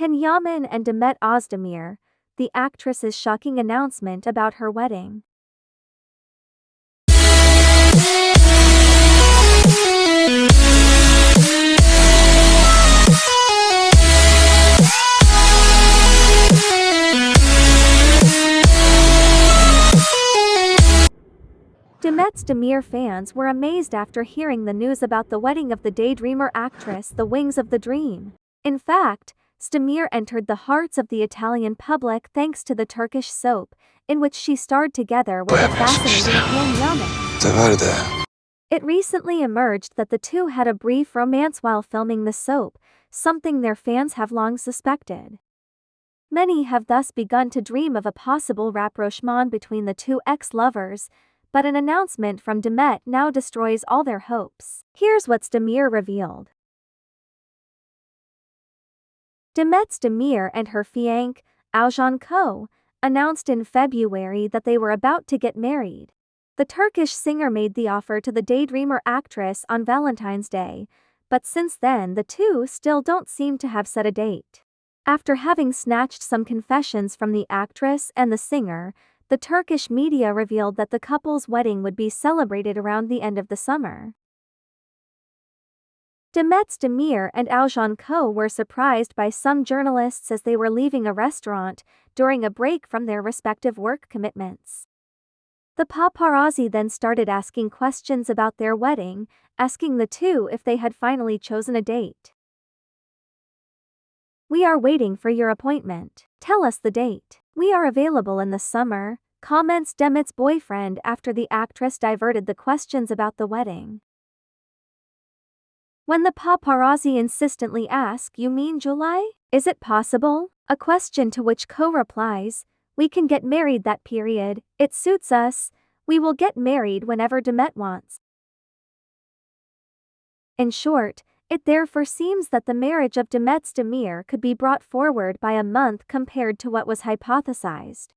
Can Yaman and Demet Ozdemir, the actress's shocking announcement about her wedding. Demet Ozdemir fans were amazed after hearing the news about the wedding of the daydreamer actress The Wings of the Dream. In fact, Stamir entered the hearts of the Italian public thanks to the Turkish soap, in which she starred together with the fascinating Yaman. It recently emerged that the two had a brief romance while filming the soap, something their fans have long suspected. Many have thus begun to dream of a possible rapprochement between the two ex-lovers, but an announcement from Demet now destroys all their hopes. Here's what Stamir revealed. Demet Demir and her fiancé, Aljan Ko, announced in February that they were about to get married. The Turkish singer made the offer to the daydreamer actress on Valentine's Day, but since then the two still don't seem to have set a date. After having snatched some confessions from the actress and the singer, the Turkish media revealed that the couple's wedding would be celebrated around the end of the summer. Demet Demir and Aljan Ko were surprised by some journalists as they were leaving a restaurant during a break from their respective work commitments. The paparazzi then started asking questions about their wedding, asking the two if they had finally chosen a date. We are waiting for your appointment. Tell us the date. We are available in the summer, comments Demet's boyfriend after the actress diverted the questions about the wedding. When the paparazzi insistently ask, You mean July? Is it possible? A question to which Ko replies, We can get married that period, it suits us, we will get married whenever Demet wants. In short, it therefore seems that the marriage of Demet Ozdemir could be brought forward by a month compared to what was hypothesized.